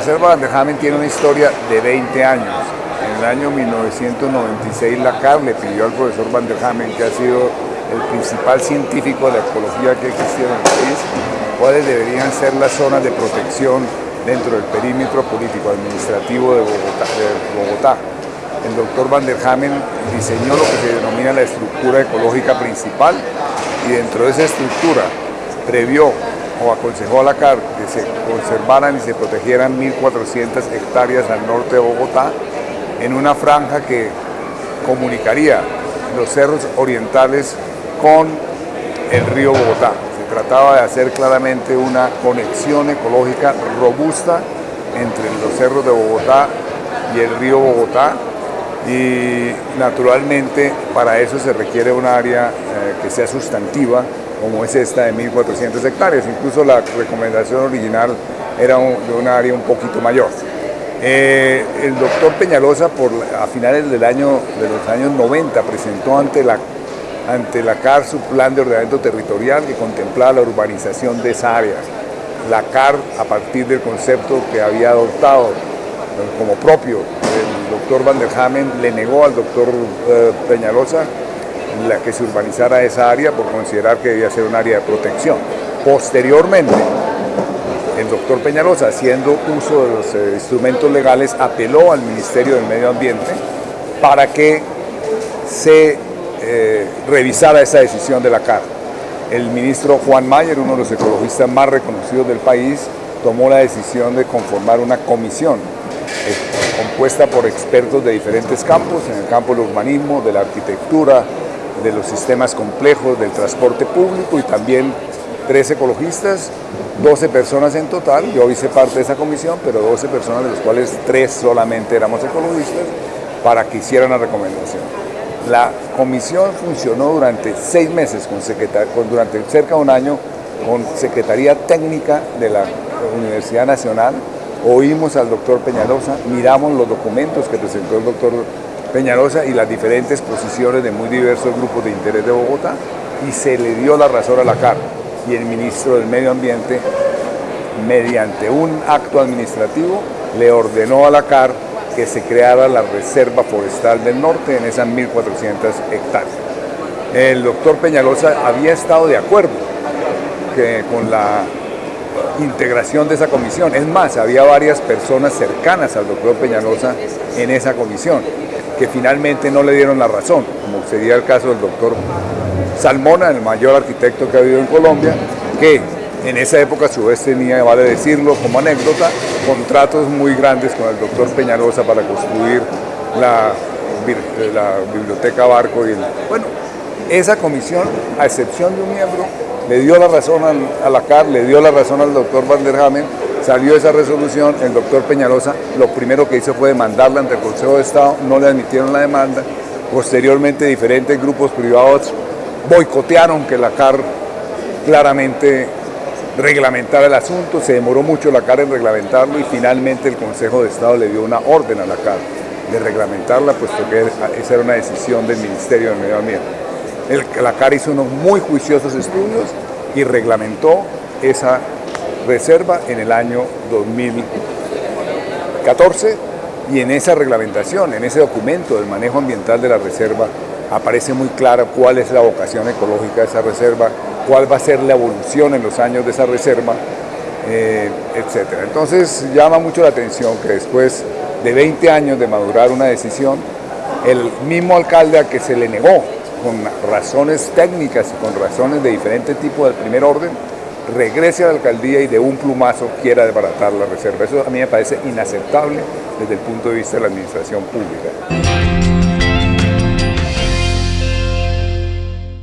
Reserva Vanderhamen tiene una historia de 20 años. En el año 1996 la CAR le pidió al profesor Vanderhamen, que ha sido el principal científico de la ecología que existido en el país, cuáles deberían ser las zonas de protección dentro del perímetro político administrativo de Bogotá. El doctor Van der Hamen diseñó lo que se denomina la estructura ecológica principal y dentro de esa estructura previó o aconsejó a la CAR que se conservaran y se protegieran 1.400 hectáreas al norte de Bogotá en una franja que comunicaría los cerros orientales con el río Bogotá. Se trataba de hacer claramente una conexión ecológica robusta entre los cerros de Bogotá y el río Bogotá y naturalmente para eso se requiere un área eh, que sea sustantiva como es esta de 1.400 hectáreas, incluso la recomendación original era de un área un poquito mayor. Eh, el doctor Peñalosa por, a finales del año, de los años 90 presentó ante la ante la CAR su plan de ordenamiento territorial que contemplaba la urbanización de esa área. La CAR, a partir del concepto que había adoptado eh, como propio el doctor Van der Hamen, le negó al doctor eh, Peñalosa la que se urbanizara esa área por considerar que debía ser un área de protección. Posteriormente, el doctor Peñalosa, haciendo uso de los eh, instrumentos legales, apeló al Ministerio del Medio Ambiente para que se eh, revisara esa decisión de la CAR. El ministro Juan Mayer, uno de los ecologistas más reconocidos del país, tomó la decisión de conformar una comisión eh, compuesta por expertos de diferentes campos, en el campo del urbanismo, de la arquitectura, de los sistemas complejos, del transporte público y también tres ecologistas, 12 personas en total, yo hice parte de esa comisión, pero 12 personas de los cuales tres solamente éramos ecologistas, para que hicieran la recomendación. La comisión funcionó durante seis meses, con, durante cerca de un año, con Secretaría Técnica de la Universidad Nacional. Oímos al doctor Peñalosa, miramos los documentos que presentó el doctor Peñalosa y las diferentes posiciones de muy diversos grupos de interés de Bogotá y se le dio la razón a la CAR y el ministro del Medio Ambiente, mediante un acto administrativo, le ordenó a la CAR que se creara la Reserva Forestal del Norte en esas 1.400 hectáreas. El doctor Peñalosa había estado de acuerdo con la integración de esa comisión. Es más, había varias personas cercanas al doctor Peñalosa en esa comisión que finalmente no le dieron la razón, como sería el caso del doctor Salmona, el mayor arquitecto que ha habido en Colombia, que en esa época a su vez tenía, vale decirlo como anécdota, contratos muy grandes con el doctor Peñalosa para construir la, biblioteca Barco. Y bueno, esa comisión, a excepción de un miembro, le dio la razón a la CAR, le dio la razón al doctor Van der Hamen, salió esa resolución, el doctor Peñalosa lo primero que hizo fue demandarla ante el Consejo de Estado, no le admitieron la demanda, posteriormente diferentes grupos privados boicotearon que la CAR claramente reglamentar el asunto, se demoró mucho la CAR en reglamentarlo y finalmente el Consejo de Estado le dio una orden a la CAR de reglamentarla, puesto que esa era una decisión del Ministerio del Medio Ambiente. la CAR hizo unos muy juiciosos estudios y reglamentó esa reserva en el año 2014 y en esa reglamentación, en ese documento del manejo ambiental de la reserva, aparece muy clara cuál es la vocación ecológica de esa reserva, cuál va a ser la evolución en los años de esa reserva, eh, etc. Entonces llama mucho la atención que después de 20 años de madurar una decisión, el mismo alcalde a que se le negó con razones técnicas y con razones de diferente tipo del primer orden, regrese a la alcaldía y de un plumazo quiera desbaratar la reserva. Eso a mí me parece inaceptable desde el punto de vista de la administración pública.